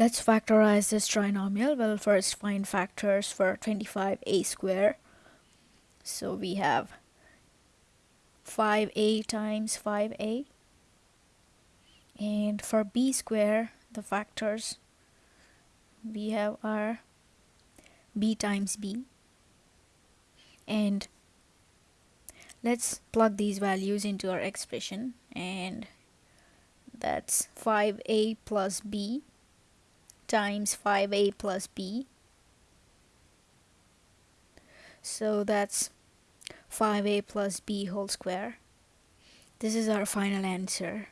Let's factorize this trinomial. We'll first find factors for 25a square. So we have 5a times 5a. And for b square, the factors we have are b times b. And let's plug these values into our expression and that's 5a plus b times 5a plus b. So that's 5a plus b whole square. This is our final answer.